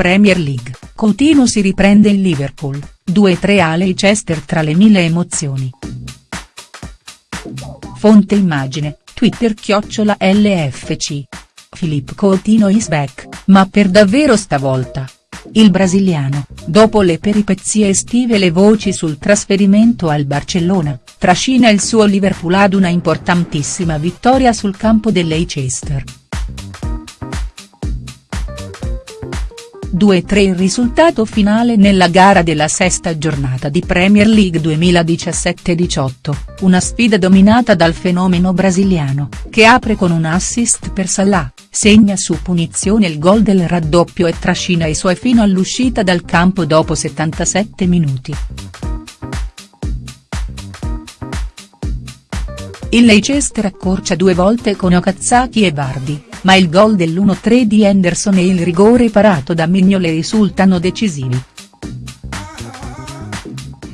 Premier League, Coutinho si riprende il Liverpool, 2-3 a Leicester tra le mille emozioni. Fonte immagine, Twitter chiocciola LFC. Filippo Coutinho is back, ma per davvero stavolta. Il brasiliano, dopo le peripezie estive e le voci sul trasferimento al Barcellona, trascina il suo Liverpool ad una importantissima vittoria sul campo del Leicester. 2-3 il risultato finale nella gara della sesta giornata di Premier League 2017-18, una sfida dominata dal fenomeno brasiliano, che apre con un assist per Salah, segna su punizione il gol del raddoppio e trascina i suoi fino all'uscita dal campo dopo 77 minuti. Il Leicester accorcia due volte con Okazaki e Vardy, ma il gol dell'1-3 di Henderson e il rigore parato da Mignolet risultano decisivi.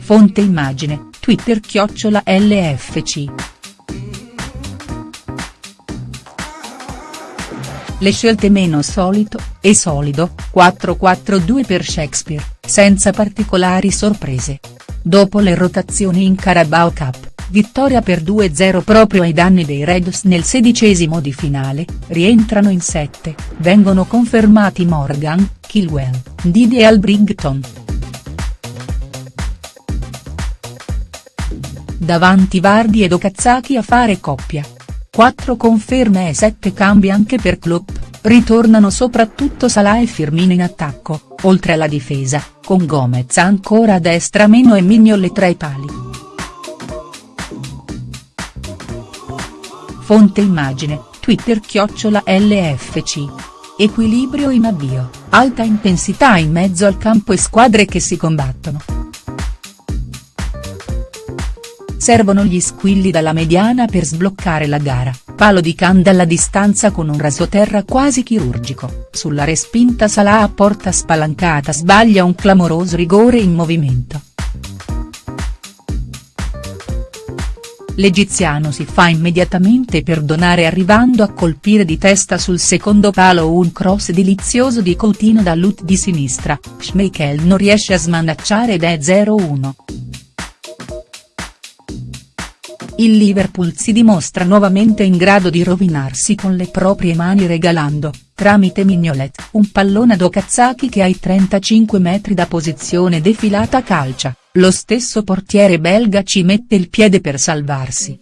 Fonte immagine, Twitter chiocciola LFC. Le scelte meno solito, e solido, 4-4-2 per Shakespeare, senza particolari sorprese. Dopo le rotazioni in Carabao Cup, vittoria per 2-0 proprio ai danni dei Reds nel sedicesimo di finale, rientrano in sette, vengono confermati Morgan, Kilwell, Didi e Albrington. Davanti Vardi ed Okazaki a fare coppia. 4 conferme e 7 cambi anche per Klopp, ritornano soprattutto Salah e Firmino in attacco, oltre alla difesa, con Gomez ancora a destra meno e Mignolet tra i pali. Fonte immagine, Twitter chiocciola LFC. Equilibrio in avvio, alta intensità in mezzo al campo e squadre che si combattono. Servono gli squilli dalla mediana per sbloccare la gara, palo di can dalla distanza con un rasoterra quasi chirurgico, sulla respinta Salah a porta spalancata sbaglia un clamoroso rigore in movimento. L'egiziano si fa immediatamente perdonare arrivando a colpire di testa sul secondo palo un cross delizioso di Coutinho da Lut di sinistra, Schmeichel non riesce a smanacciare ed è 0-1. Il Liverpool si dimostra nuovamente in grado di rovinarsi con le proprie mani regalando, tramite Mignolet, un pallone ad Okazaki che ai 35 metri da posizione defilata calcia, lo stesso portiere belga ci mette il piede per salvarsi.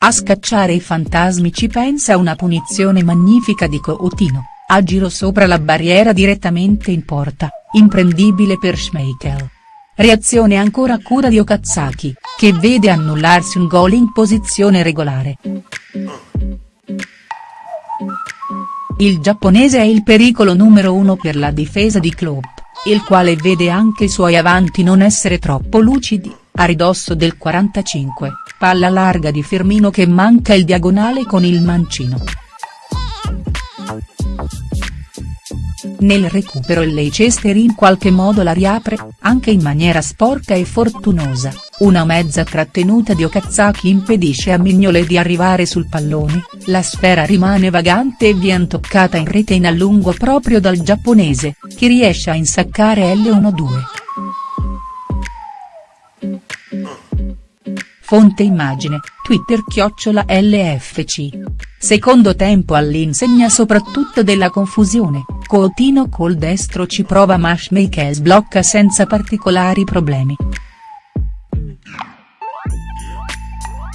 A scacciare i fantasmi ci pensa una punizione magnifica di Coutinho, a giro sopra la barriera direttamente in porta, imprendibile per Schmeichel. Reazione ancora cura di Okazaki, che vede annullarsi un gol in posizione regolare. Il giapponese è il pericolo numero uno per la difesa di Klopp, il quale vede anche i suoi avanti non essere troppo lucidi, a ridosso del 45, palla larga di Firmino che manca il diagonale con il mancino. Nel recupero il Leicester in qualche modo la riapre, anche in maniera sporca e fortunosa, una mezza trattenuta di Okazaki impedisce a Mignole di arrivare sul pallone, la sfera rimane vagante e viene toccata in rete in allungo proprio dal giapponese, che riesce a insaccare L1-2. Fonte immagine, Twitter chiocciola LFC. Secondo tempo all'insegna soprattutto della confusione, Coutinho col destro ci prova ma Schmeichel sblocca senza particolari problemi.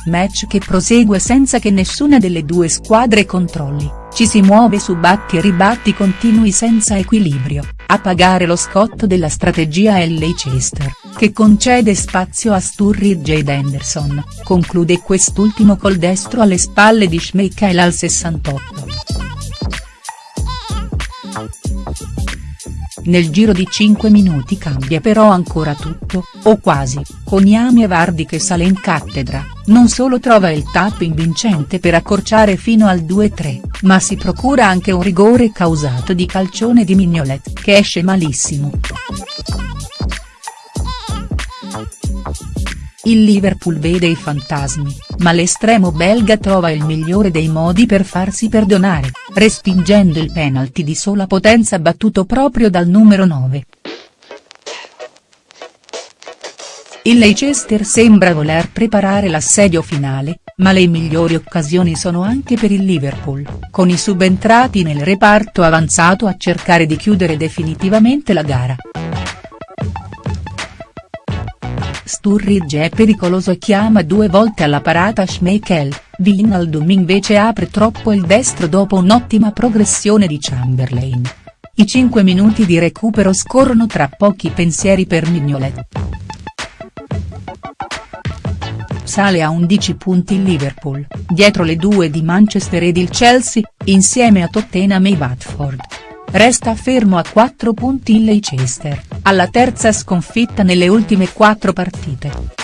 Match che prosegue senza che nessuna delle due squadre controlli, ci si muove su batti e ribatti continui senza equilibrio, a pagare lo scotto della strategia è Leicester, che concede spazio a Sturridge ed Henderson, conclude quest'ultimo col destro alle spalle di Schmeichel al 68. Nel giro di 5 minuti cambia però ancora tutto, o quasi, con Yami e Vardi che sale in cattedra, non solo trova il tapping vincente per accorciare fino al 2-3, ma si procura anche un rigore causato di calcione di Mignolet, che esce malissimo. Il Liverpool vede i fantasmi, ma l'estremo belga trova il migliore dei modi per farsi perdonare, respingendo il penalty di sola potenza battuto proprio dal numero 9. Il Leicester sembra voler preparare l'assedio finale, ma le migliori occasioni sono anche per il Liverpool, con i subentrati nel reparto avanzato a cercare di chiudere definitivamente la gara. Sturridge è pericoloso e chiama due volte alla parata Schmeichel, Wijnaldum invece apre troppo il destro dopo un'ottima progressione di Chamberlain. I 5 minuti di recupero scorrono tra pochi pensieri per Mignolet. Sale a 11 punti il Liverpool, dietro le due di Manchester ed il Chelsea, insieme a Tottenham e Watford. Resta fermo a 4 punti il Leicester, alla terza sconfitta nelle ultime quattro partite.